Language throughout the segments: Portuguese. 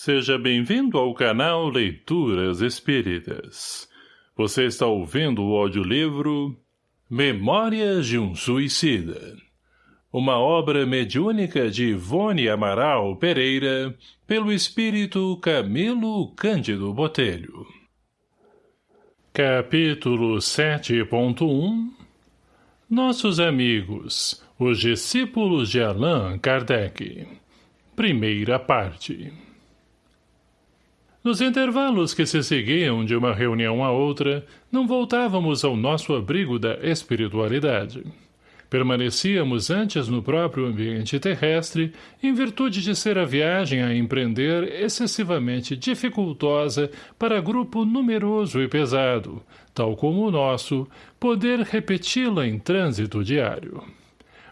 Seja bem-vindo ao canal Leituras Espíritas. Você está ouvindo o audiolivro Memórias de um Suicida. Uma obra mediúnica de Ivone Amaral Pereira, pelo espírito Camilo Cândido Botelho. Capítulo 7.1 Nossos amigos, os discípulos de Allan Kardec. Primeira parte. Nos intervalos que se seguiam de uma reunião a outra, não voltávamos ao nosso abrigo da espiritualidade. Permanecíamos antes no próprio ambiente terrestre, em virtude de ser a viagem a empreender excessivamente dificultosa para grupo numeroso e pesado, tal como o nosso, poder repeti-la em trânsito diário.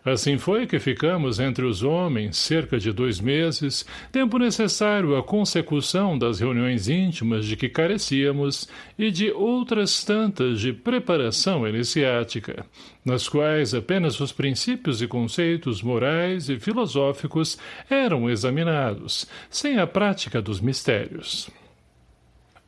Assim foi que ficamos entre os homens cerca de dois meses, tempo necessário à consecução das reuniões íntimas de que carecíamos e de outras tantas de preparação iniciática, nas quais apenas os princípios e conceitos morais e filosóficos eram examinados, sem a prática dos mistérios.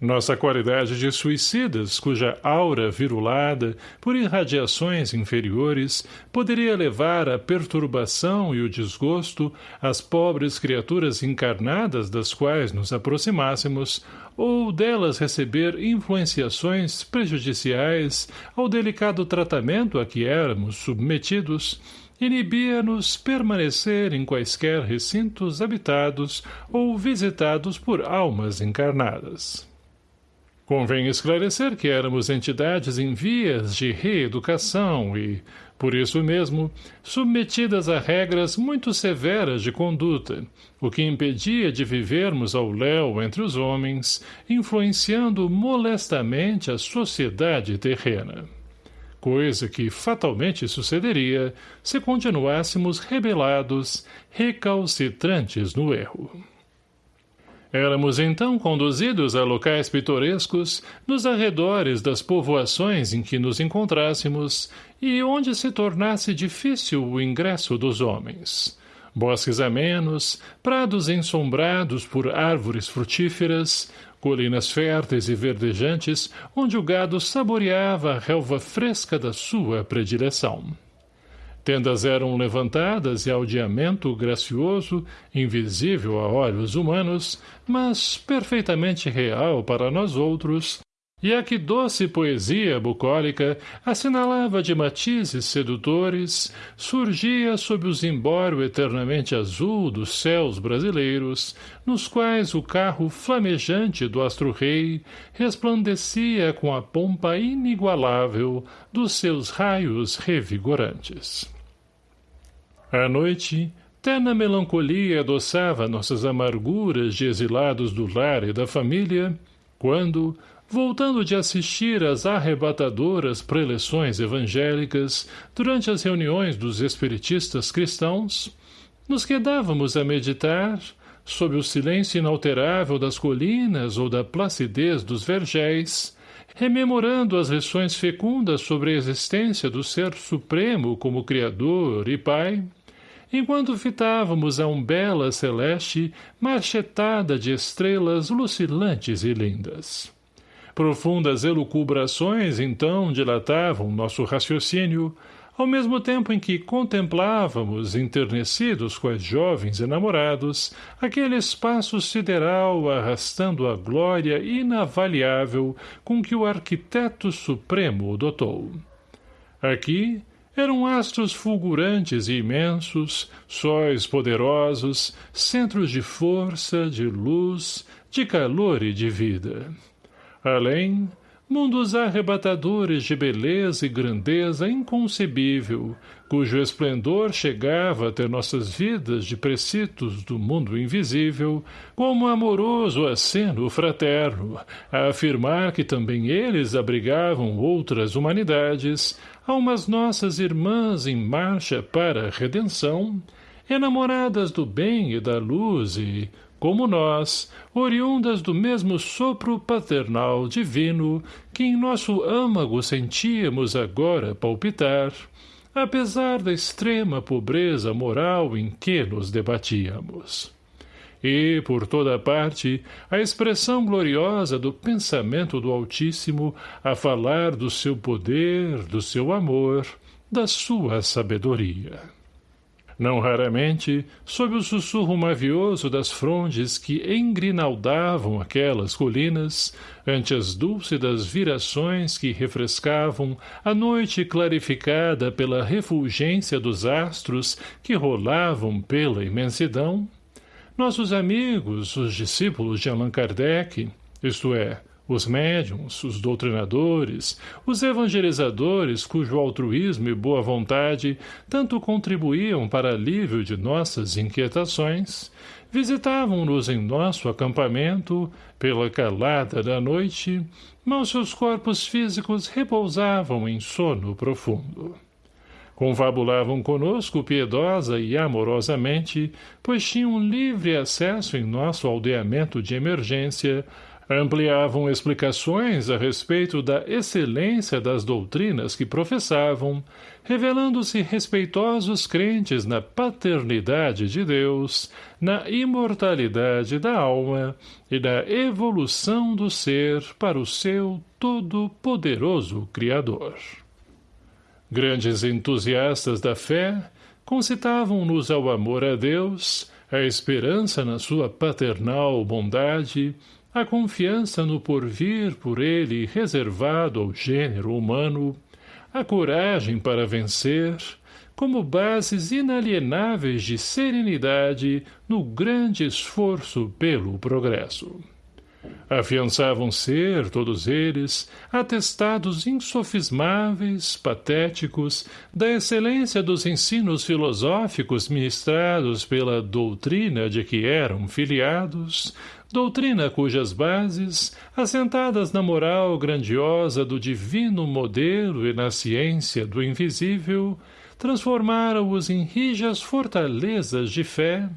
Nossa qualidade de suicidas, cuja aura virulada, por irradiações inferiores, poderia levar à perturbação e o desgosto às pobres criaturas encarnadas das quais nos aproximássemos, ou delas receber influenciações prejudiciais ao delicado tratamento a que éramos submetidos, inibia-nos permanecer em quaisquer recintos habitados ou visitados por almas encarnadas. Convém esclarecer que éramos entidades em vias de reeducação e, por isso mesmo, submetidas a regras muito severas de conduta, o que impedia de vivermos ao léu entre os homens, influenciando molestamente a sociedade terrena. Coisa que fatalmente sucederia se continuássemos rebelados, recalcitrantes no erro. Éramos então conduzidos a locais pitorescos nos arredores das povoações em que nos encontrássemos e onde se tornasse difícil o ingresso dos homens. Bosques amenos, prados ensombrados por árvores frutíferas, colinas férteis e verdejantes onde o gado saboreava a relva fresca da sua predileção. Tendas eram levantadas e aldeamento gracioso, invisível a olhos humanos, mas perfeitamente real para nós outros, e a que doce poesia bucólica assinalava de matizes sedutores, surgia sob o zimbório eternamente azul dos céus brasileiros, nos quais o carro flamejante do astro-rei resplandecia com a pompa inigualável dos seus raios revigorantes. À noite, terna melancolia adoçava nossas amarguras de exilados do lar e da família, quando, voltando de assistir às arrebatadoras preleções evangélicas durante as reuniões dos espiritistas cristãos, nos quedávamos a meditar, sob o silêncio inalterável das colinas ou da placidez dos vergéis, rememorando as lições fecundas sobre a existência do Ser Supremo como Criador e Pai, enquanto fitávamos a umbela celeste marchetada de estrelas lucilantes e lindas. Profundas elucubrações, então, dilatavam nosso raciocínio, ao mesmo tempo em que contemplávamos, enternecidos quais jovens enamorados, aquele espaço sideral arrastando a glória inavaliável com que o arquiteto supremo o dotou. Aqui, eram astros fulgurantes e imensos, sóis poderosos, centros de força, de luz, de calor e de vida. Além, mundos arrebatadores de beleza e grandeza inconcebível, cujo esplendor chegava até nossas vidas de preceitos do mundo invisível, como amoroso aceno fraterno, a afirmar que também eles abrigavam outras humanidades, almas nossas irmãs em marcha para a redenção, enamoradas do bem e da luz e, como nós, oriundas do mesmo sopro paternal divino que em nosso âmago sentíamos agora palpitar, apesar da extrema pobreza moral em que nos debatíamos. e, por toda parte, a expressão gloriosa do pensamento do Altíssimo a falar do seu poder, do seu amor, da sua sabedoria. Não raramente, sob o sussurro mavioso das frondes que engrinaldavam aquelas colinas, ante as dúlcidas virações que refrescavam a noite clarificada pela refulgência dos astros que rolavam pela imensidão, nossos amigos, os discípulos de Allan Kardec, isto é, os médiums, os doutrinadores, os evangelizadores cujo altruísmo e boa vontade tanto contribuíam para alívio de nossas inquietações, visitavam-nos em nosso acampamento, pela calada da noite, mas seus corpos físicos repousavam em sono profundo. Confabulavam conosco piedosa e amorosamente, pois tinham livre acesso em nosso aldeamento de emergência, ampliavam explicações a respeito da excelência das doutrinas que professavam, revelando-se respeitosos crentes na paternidade de Deus, na imortalidade da alma e na evolução do ser para o seu todo-poderoso Criador. Grandes entusiastas da fé concitavam-nos ao amor a Deus, a esperança na sua paternal bondade, a confiança no porvir por ele reservado ao gênero humano, a coragem para vencer, como bases inalienáveis de serenidade no grande esforço pelo progresso. Afiançavam ser, todos eles, atestados insofismáveis, patéticos, da excelência dos ensinos filosóficos ministrados pela doutrina de que eram filiados, doutrina cujas bases, assentadas na moral grandiosa do divino modelo e na ciência do invisível, transformaram-os em rijas fortalezas de fé,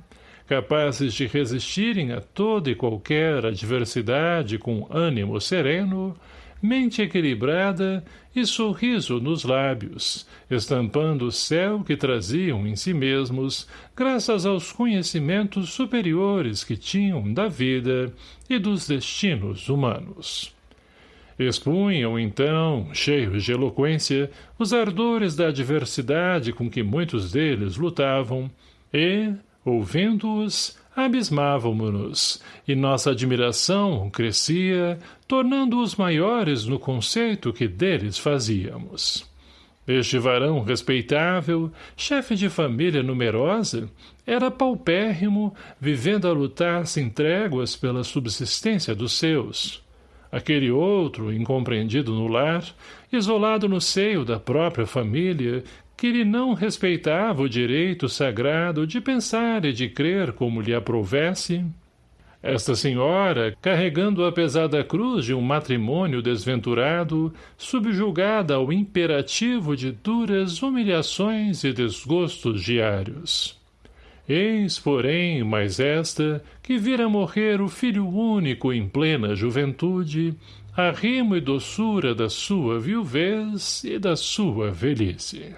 capazes de resistirem a toda e qualquer adversidade com ânimo sereno, mente equilibrada e sorriso nos lábios, estampando o céu que traziam em si mesmos, graças aos conhecimentos superiores que tinham da vida e dos destinos humanos. Expunham, então, cheios de eloquência, os ardores da adversidade com que muitos deles lutavam, e, Ouvindo-os, abismávamo-nos, e nossa admiração crescia, tornando-os maiores no conceito que deles fazíamos. Este varão respeitável, chefe de família numerosa, era paupérrimo, vivendo a lutar sem tréguas pela subsistência dos seus. Aquele outro, incompreendido no lar, isolado no seio da própria família, que lhe não respeitava o direito sagrado de pensar e de crer como lhe aprovesse, esta senhora, carregando a pesada cruz de um matrimônio desventurado, subjugada ao imperativo de duras humilhações e desgostos diários. Eis, porém, mais esta, que vira morrer o filho único em plena juventude, a rimo e doçura da sua viuvez e da sua velhice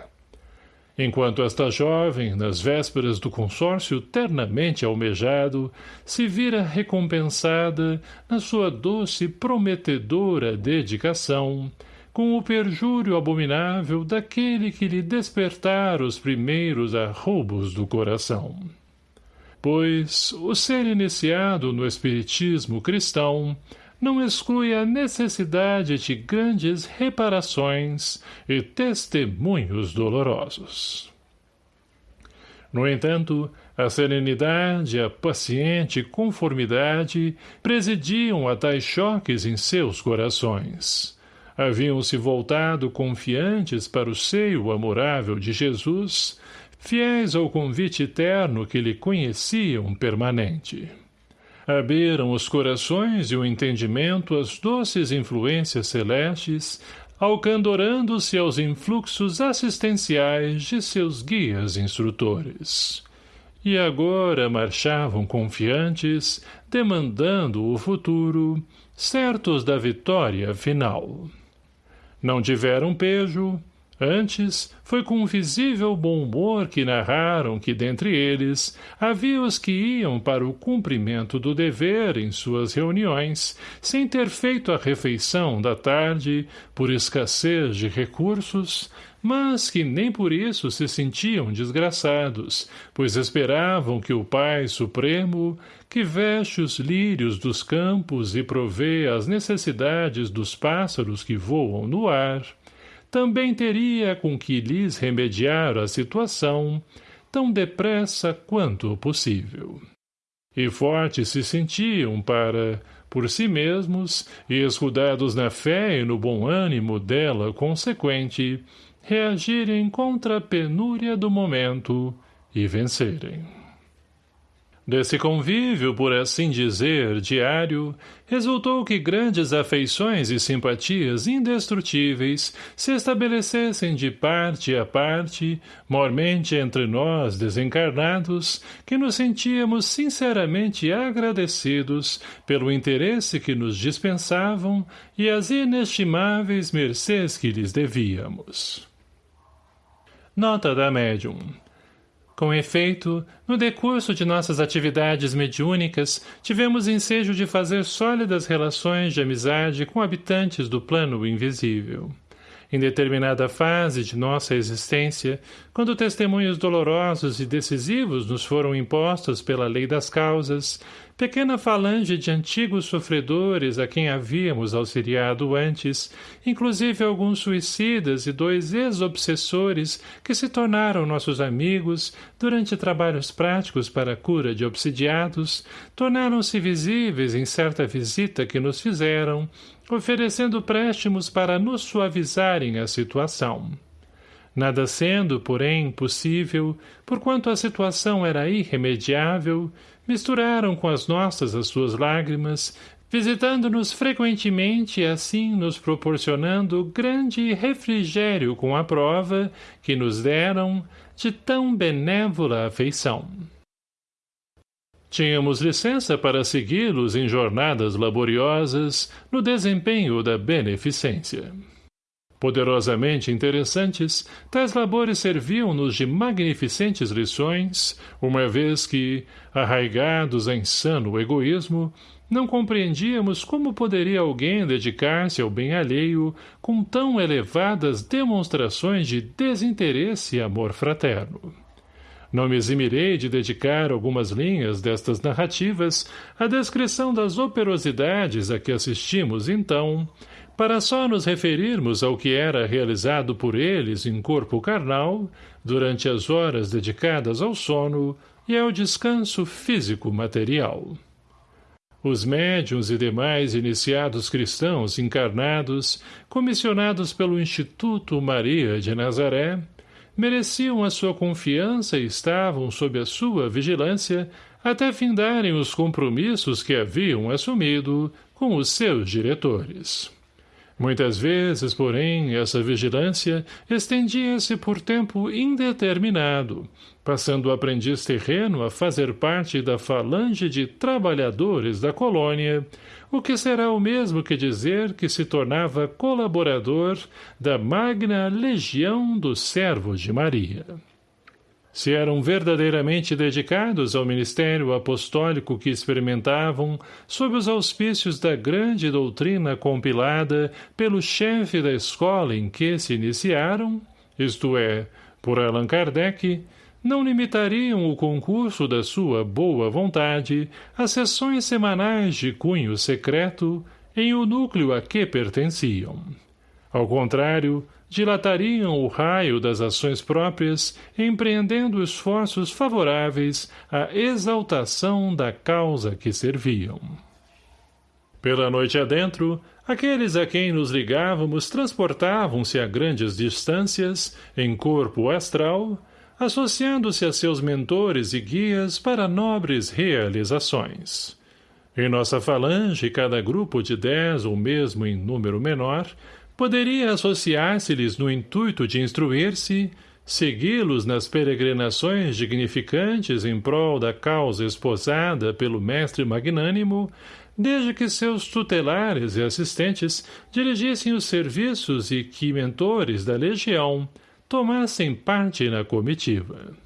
enquanto esta jovem, nas vésperas do consórcio ternamente almejado, se vira recompensada na sua doce prometedora dedicação, com o perjúrio abominável daquele que lhe despertar os primeiros arroubos do coração. Pois o ser iniciado no espiritismo cristão não exclui a necessidade de grandes reparações e testemunhos dolorosos. No entanto, a serenidade a paciente conformidade presidiam a tais choques em seus corações. Haviam-se voltado confiantes para o seio amorável de Jesus, fiéis ao convite eterno que lhe conheciam permanente abriram os corações e o entendimento às doces influências celestes, alcandorando-se aos influxos assistenciais de seus guias instrutores. E agora marchavam confiantes, demandando o futuro, certos da vitória final. Não tiveram pejo, Antes, foi com um visível bom humor que narraram que dentre eles havia os que iam para o cumprimento do dever em suas reuniões, sem ter feito a refeição da tarde, por escassez de recursos, mas que nem por isso se sentiam desgraçados, pois esperavam que o Pai Supremo, que veste os lírios dos campos e provê as necessidades dos pássaros que voam no ar, também teria com que lhes remediar a situação, tão depressa quanto possível. E fortes se sentiam para, por si mesmos, e escudados na fé e no bom ânimo dela consequente, reagirem contra a penúria do momento e vencerem. Desse convívio, por assim dizer, diário, resultou que grandes afeições e simpatias indestrutíveis se estabelecessem de parte a parte, mormente entre nós desencarnados, que nos sentíamos sinceramente agradecidos pelo interesse que nos dispensavam e as inestimáveis mercês que lhes devíamos. Nota da médium. Com efeito, no decurso de nossas atividades mediúnicas, tivemos ensejo de fazer sólidas relações de amizade com habitantes do plano invisível. Em determinada fase de nossa existência, quando testemunhos dolorosos e decisivos nos foram impostos pela lei das causas, pequena falange de antigos sofredores a quem havíamos auxiliado antes, inclusive alguns suicidas e dois ex-obsessores que se tornaram nossos amigos durante trabalhos práticos para a cura de obsidiados, tornaram-se visíveis em certa visita que nos fizeram, oferecendo préstimos para nos suavizarem a situação. Nada sendo, porém, possível, porquanto a situação era irremediável, misturaram com as nossas as suas lágrimas, visitando-nos frequentemente e assim nos proporcionando grande refrigério com a prova que nos deram de tão benévola afeição. Tínhamos licença para segui-los em jornadas laboriosas no desempenho da beneficência. Poderosamente interessantes, tais labores serviam-nos de magnificentes lições, uma vez que, arraigados em sano egoísmo, não compreendíamos como poderia alguém dedicar-se ao bem alheio com tão elevadas demonstrações de desinteresse e amor fraterno. Não me eximirei de dedicar algumas linhas destas narrativas à descrição das operosidades a que assistimos então, para só nos referirmos ao que era realizado por eles em corpo carnal, durante as horas dedicadas ao sono e ao descanso físico material. Os médiuns e demais iniciados cristãos encarnados, comissionados pelo Instituto Maria de Nazaré, mereciam a sua confiança e estavam sob a sua vigilância até findarem os compromissos que haviam assumido com os seus diretores. Muitas vezes, porém, essa vigilância estendia-se por tempo indeterminado, passando o aprendiz terreno a fazer parte da falange de trabalhadores da colônia, o que será o mesmo que dizer que se tornava colaborador da magna legião dos servos de Maria. Se eram verdadeiramente dedicados ao ministério apostólico que experimentavam sob os auspícios da grande doutrina compilada pelo chefe da escola em que se iniciaram, isto é, por Allan Kardec, não limitariam o concurso da sua boa vontade às sessões semanais de cunho secreto em o núcleo a que pertenciam. Ao contrário, dilatariam o raio das ações próprias, empreendendo esforços favoráveis à exaltação da causa que serviam. Pela noite adentro, aqueles a quem nos ligávamos transportavam-se a grandes distâncias, em corpo astral, associando-se a seus mentores e guias para nobres realizações. Em nossa falange, cada grupo de dez ou mesmo em número menor, poderia associar-se-lhes no intuito de instruir-se, segui-los nas peregrinações dignificantes em prol da causa esposada pelo mestre magnânimo, desde que seus tutelares e assistentes dirigissem os serviços e que mentores da legião tomassem parte na comitiva.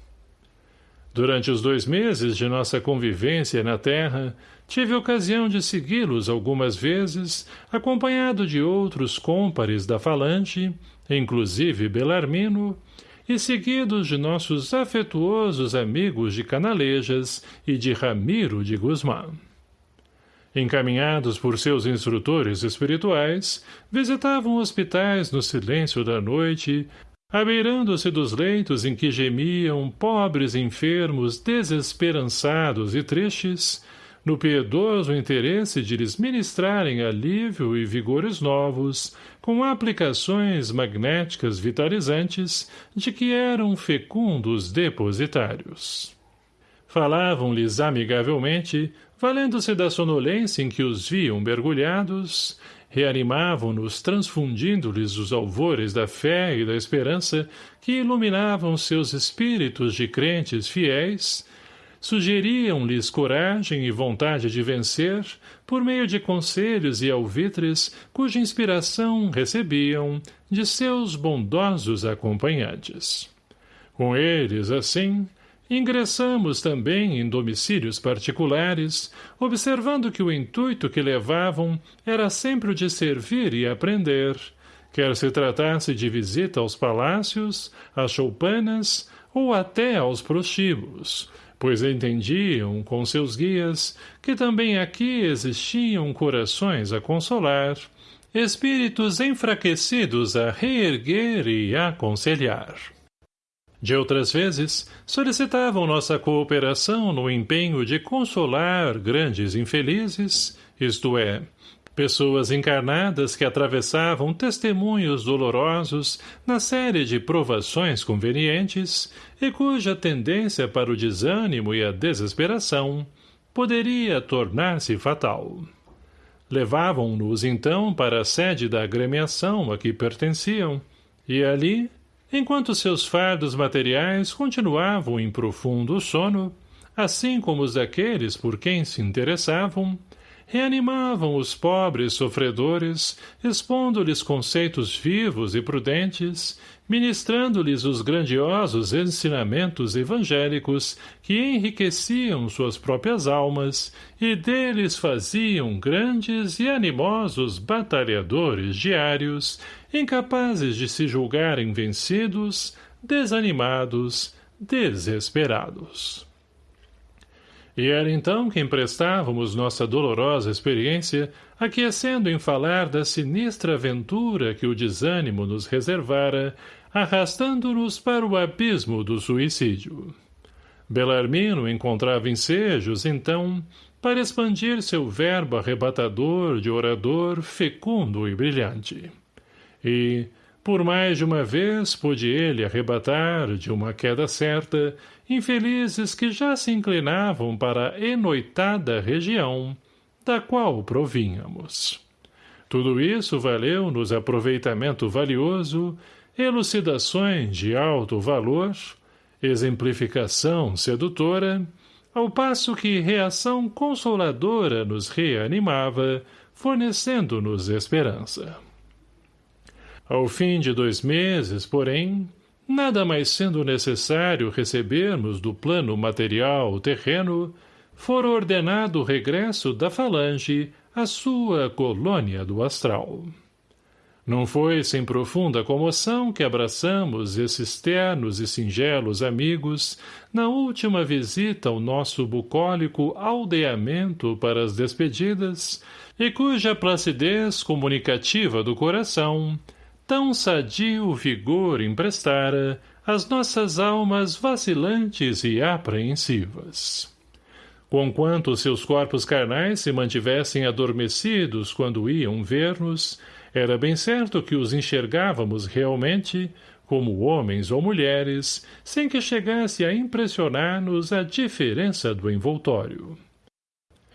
Durante os dois meses de nossa convivência na terra, tive ocasião de segui-los algumas vezes, acompanhado de outros cômpares da falange, inclusive Belarmino, e seguidos de nossos afetuosos amigos de Canalejas e de Ramiro de Guzmán. Encaminhados por seus instrutores espirituais, visitavam hospitais no silêncio da noite, abeirando-se dos leitos em que gemiam pobres enfermos desesperançados e tristes, no piedoso interesse de lhes ministrarem alívio e vigores novos, com aplicações magnéticas vitalizantes de que eram fecundos depositários. Falavam-lhes amigavelmente, valendo-se da sonolência em que os viam mergulhados, reanimavam-nos transfundindo-lhes os alvores da fé e da esperança que iluminavam seus espíritos de crentes fiéis, sugeriam-lhes coragem e vontade de vencer por meio de conselhos e alvitres cuja inspiração recebiam de seus bondosos acompanhantes. Com eles, assim, ingressamos também em domicílios particulares, observando que o intuito que levavam era sempre o de servir e aprender, quer se tratasse de visita aos palácios, às choupanas ou até aos prostíbulos, pois entendiam, com seus guias, que também aqui existiam corações a consolar, espíritos enfraquecidos a reerguer e aconselhar. De outras vezes, solicitavam nossa cooperação no empenho de consolar grandes infelizes, isto é, Pessoas encarnadas que atravessavam testemunhos dolorosos na série de provações convenientes e cuja tendência para o desânimo e a desesperação poderia tornar-se fatal. Levavam-nos então para a sede da agremiação a que pertenciam, e ali, enquanto seus fardos materiais continuavam em profundo sono, assim como os daqueles por quem se interessavam, reanimavam os pobres sofredores, expondo-lhes conceitos vivos e prudentes, ministrando-lhes os grandiosos ensinamentos evangélicos que enriqueciam suas próprias almas e deles faziam grandes e animosos batalhadores diários, incapazes de se julgarem vencidos, desanimados, desesperados. E era então que emprestávamos nossa dolorosa experiência, aquecendo em falar da sinistra aventura que o desânimo nos reservara, arrastando-nos para o abismo do suicídio. Belarmino encontrava ensejos, então, para expandir seu verbo arrebatador de orador fecundo e brilhante. E, por mais de uma vez pôde ele arrebatar, de uma queda certa, infelizes que já se inclinavam para a enoitada região, da qual provínhamos. Tudo isso valeu-nos aproveitamento valioso, elucidações de alto valor, exemplificação sedutora, ao passo que reação consoladora nos reanimava, fornecendo-nos esperança. Ao fim de dois meses, porém, nada mais sendo necessário recebermos do plano material terreno, for ordenado o regresso da falange à sua colônia do astral. Não foi sem profunda comoção que abraçamos esses ternos e singelos amigos na última visita ao nosso bucólico aldeamento para as despedidas e cuja placidez comunicativa do coração tão sadio vigor emprestara às nossas almas vacilantes e apreensivas. Conquanto seus corpos carnais se mantivessem adormecidos quando iam ver-nos, era bem certo que os enxergávamos realmente, como homens ou mulheres, sem que chegasse a impressionar-nos a diferença do envoltório.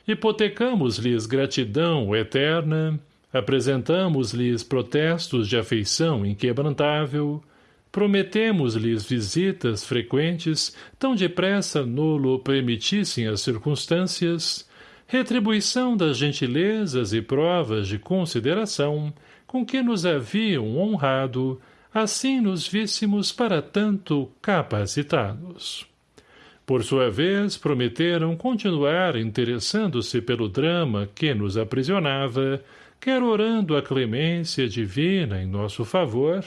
Hipotecamos-lhes gratidão eterna, Apresentamos-lhes protestos de afeição inquebrantável, prometemos-lhes visitas frequentes, tão depressa nulo permitissem as circunstâncias, retribuição das gentilezas e provas de consideração com que nos haviam honrado, assim nos víssemos para tanto capacitados. Por sua vez, prometeram continuar interessando-se pelo drama que nos aprisionava, quer orando a clemência divina em nosso favor,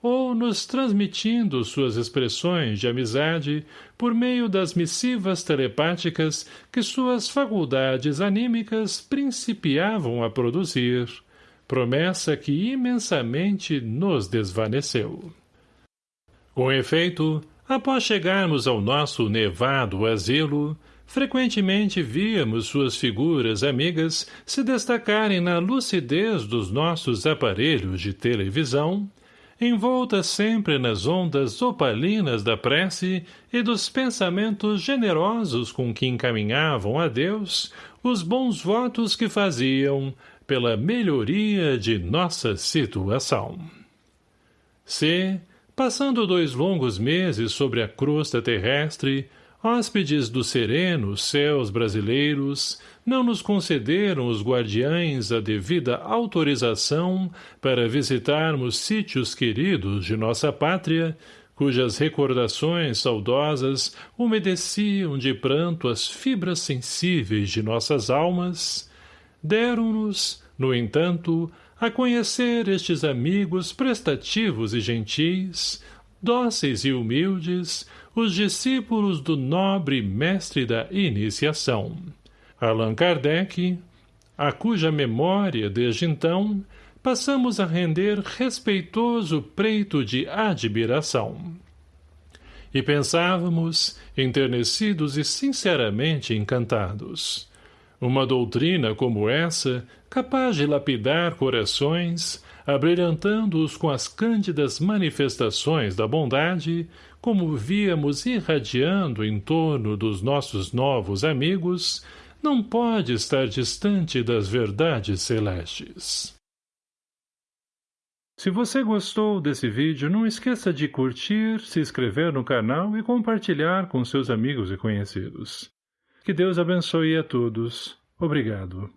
ou nos transmitindo suas expressões de amizade por meio das missivas telepáticas que suas faculdades anímicas principiavam a produzir, promessa que imensamente nos desvaneceu. Com efeito, após chegarmos ao nosso nevado asilo, frequentemente víamos suas figuras amigas se destacarem na lucidez dos nossos aparelhos de televisão, envoltas sempre nas ondas opalinas da prece e dos pensamentos generosos com que encaminhavam a Deus os bons votos que faziam pela melhoria de nossa situação. Se, passando dois longos meses sobre a crosta terrestre, hóspedes dos serenos céus brasileiros, não nos concederam os guardiães a devida autorização para visitarmos sítios queridos de nossa pátria, cujas recordações saudosas umedeciam de pranto as fibras sensíveis de nossas almas, deram-nos, no entanto, a conhecer estes amigos prestativos e gentis, dóceis e humildes, os discípulos do nobre mestre da iniciação. Allan Kardec, a cuja memória, desde então, passamos a render respeitoso preito de admiração. E pensávamos, enternecidos e sinceramente encantados. Uma doutrina como essa, capaz de lapidar corações, abrilhantando-os com as cândidas manifestações da bondade, como víamos irradiando em torno dos nossos novos amigos, não pode estar distante das verdades celestes. Se você gostou desse vídeo, não esqueça de curtir, se inscrever no canal e compartilhar com seus amigos e conhecidos. Que Deus abençoe a todos. Obrigado.